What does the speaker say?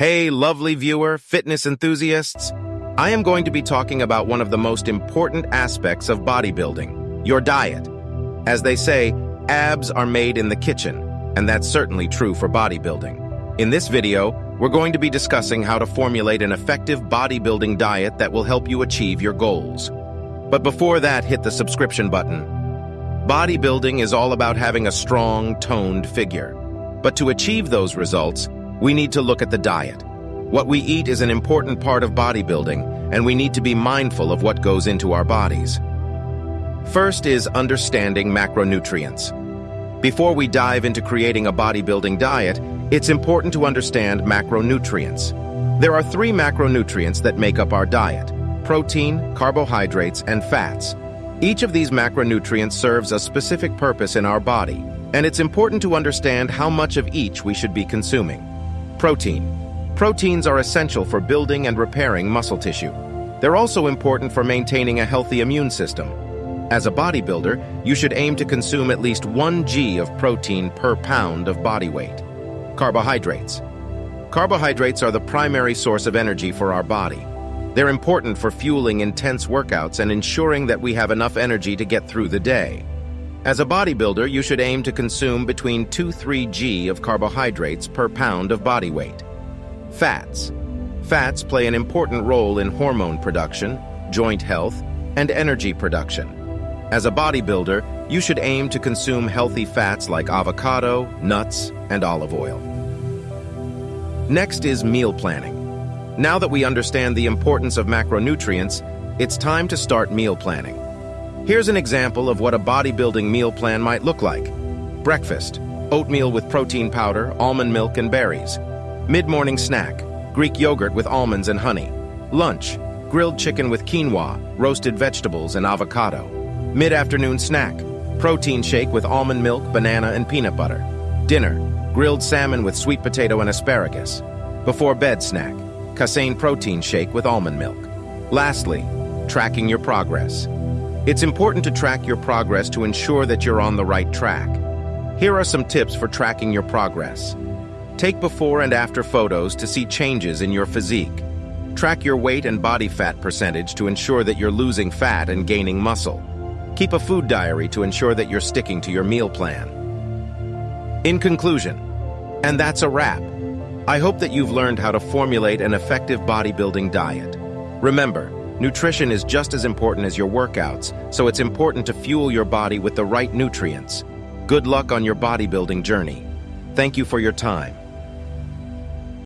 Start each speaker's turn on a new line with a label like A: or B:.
A: Hey, lovely viewer, fitness enthusiasts. I am going to be talking about one of the most important aspects of bodybuilding, your diet. As they say, abs are made in the kitchen, and that's certainly true for bodybuilding. In this video, we're going to be discussing how to formulate an effective bodybuilding diet that will help you achieve your goals. But before that, hit the subscription button. Bodybuilding is all about having a strong, toned figure. But to achieve those results, we need to look at the diet. What we eat is an important part of bodybuilding, and we need to be mindful of what goes into our bodies. First is understanding macronutrients. Before we dive into creating a bodybuilding diet, it's important to understand macronutrients. There are three macronutrients that make up our diet, protein, carbohydrates, and fats. Each of these macronutrients serves a specific purpose in our body, and it's important to understand how much of each we should be consuming. Protein. Proteins are essential for building and repairing muscle tissue. They're also important for maintaining a healthy immune system. As a bodybuilder, you should aim to consume at least 1 g of protein per pound of body weight. Carbohydrates. Carbohydrates are the primary source of energy for our body. They're important for fueling intense workouts and ensuring that we have enough energy to get through the day. As a bodybuilder, you should aim to consume between 2-3 g of carbohydrates per pound of body weight. Fats. Fats play an important role in hormone production, joint health, and energy production. As a bodybuilder, you should aim to consume healthy fats like avocado, nuts, and olive oil. Next is meal planning. Now that we understand the importance of macronutrients, it's time to start meal planning. Here's an example of what a bodybuilding meal plan might look like. Breakfast, oatmeal with protein powder, almond milk, and berries. Mid-morning snack, Greek yogurt with almonds and honey. Lunch, grilled chicken with quinoa, roasted vegetables, and avocado. Mid-afternoon snack, protein shake with almond milk, banana, and peanut butter. Dinner, grilled salmon with sweet potato and asparagus. Before bed snack, Casein protein shake with almond milk. Lastly, tracking your progress. It's important to track your progress to ensure that you're on the right track. Here are some tips for tracking your progress. Take before and after photos to see changes in your physique. Track your weight and body fat percentage to ensure that you're losing fat and gaining muscle. Keep a food diary to ensure that you're sticking to your meal plan. In conclusion, and that's a wrap. I hope that you've learned how to formulate an effective bodybuilding diet. Remember, nutrition is just as important as your workouts, so it's important to fuel your body with the right nutrients. Good luck on your bodybuilding journey. Thank you for your time.